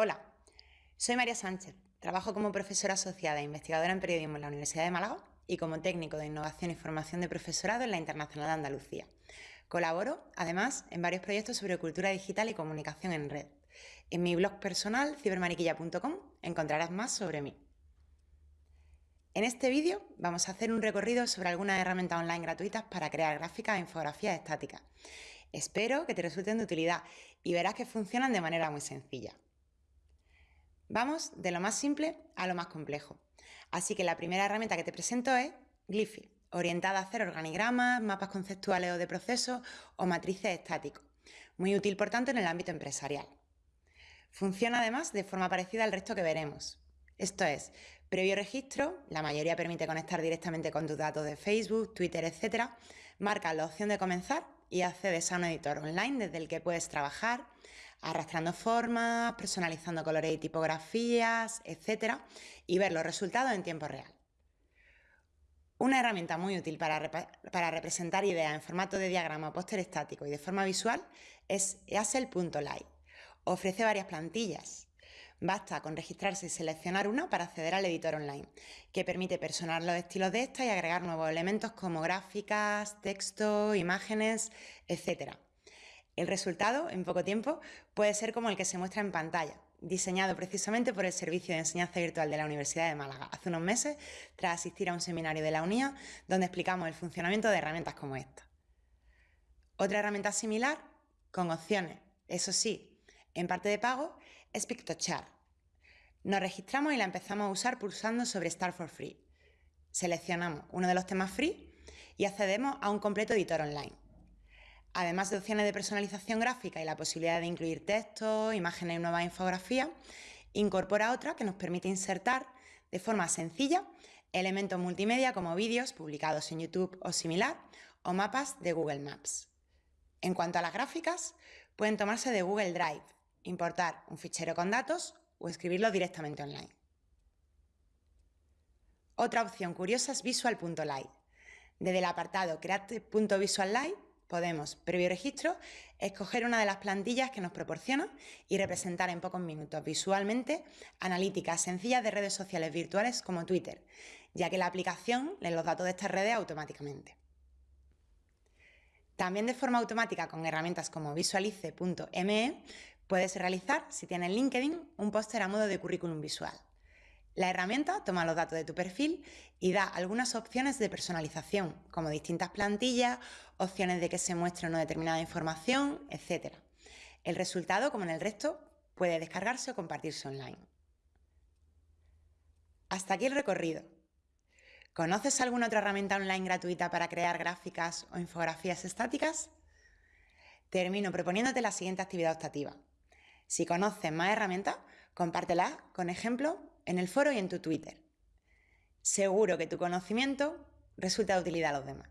Hola, soy María Sánchez, trabajo como profesora asociada e investigadora en periodismo en la Universidad de Málaga y como técnico de innovación y formación de profesorado en la Internacional de Andalucía. Colaboro, además, en varios proyectos sobre cultura digital y comunicación en red. En mi blog personal, cibermariquilla.com, encontrarás más sobre mí. En este vídeo vamos a hacer un recorrido sobre algunas herramientas online gratuitas para crear gráficas e infografías estáticas. Espero que te resulten de utilidad y verás que funcionan de manera muy sencilla. Vamos de lo más simple a lo más complejo. Así que la primera herramienta que te presento es Glyphy, orientada a hacer organigramas, mapas conceptuales o de procesos o matrices estáticos. Muy útil, por tanto, en el ámbito empresarial. Funciona además de forma parecida al resto que veremos. Esto es, previo registro, la mayoría permite conectar directamente con tus datos de Facebook, Twitter, etc. Marca la opción de comenzar y accedes a un editor online desde el que puedes trabajar arrastrando formas, personalizando colores y tipografías, etc. y ver los resultados en tiempo real. Una herramienta muy útil para, para representar ideas en formato de diagrama o póster estático y de forma visual es Easel.live. Ofrece varias plantillas, Basta con registrarse y seleccionar una para acceder al editor online, que permite personalizar los estilos de esta y agregar nuevos elementos como gráficas, texto, imágenes, etc. El resultado, en poco tiempo, puede ser como el que se muestra en pantalla, diseñado precisamente por el Servicio de Enseñanza Virtual de la Universidad de Málaga hace unos meses, tras asistir a un seminario de la UNIA donde explicamos el funcionamiento de herramientas como esta. Otra herramienta similar, con opciones, eso sí, en parte de pago es Pictochart. Nos registramos y la empezamos a usar pulsando sobre Start for Free. Seleccionamos uno de los temas free y accedemos a un completo editor online. Además de opciones de personalización gráfica y la posibilidad de incluir textos, imágenes y nuevas infografías, incorpora otra que nos permite insertar de forma sencilla elementos multimedia como vídeos publicados en YouTube o similar o mapas de Google Maps. En cuanto a las gráficas, pueden tomarse de Google Drive, importar un fichero con datos o escribirlo directamente online. Otra opción curiosa es Visual.live. Desde el apartado Create.visuallight podemos, previo registro, escoger una de las plantillas que nos proporciona y representar en pocos minutos visualmente analíticas sencillas de redes sociales virtuales como Twitter, ya que la aplicación lee los datos de estas redes automáticamente. También de forma automática con herramientas como visualice.me puedes realizar, si tienes LinkedIn, un póster a modo de currículum visual. La herramienta toma los datos de tu perfil y da algunas opciones de personalización, como distintas plantillas, opciones de que se muestre una determinada información, etc. El resultado, como en el resto, puede descargarse o compartirse online. Hasta aquí el recorrido. ¿Conoces alguna otra herramienta online gratuita para crear gráficas o infografías estáticas? Termino proponiéndote la siguiente actividad optativa. Si conoces más herramientas, compártelas con ejemplos en el foro y en tu Twitter. Seguro que tu conocimiento resulta de utilidad a los demás.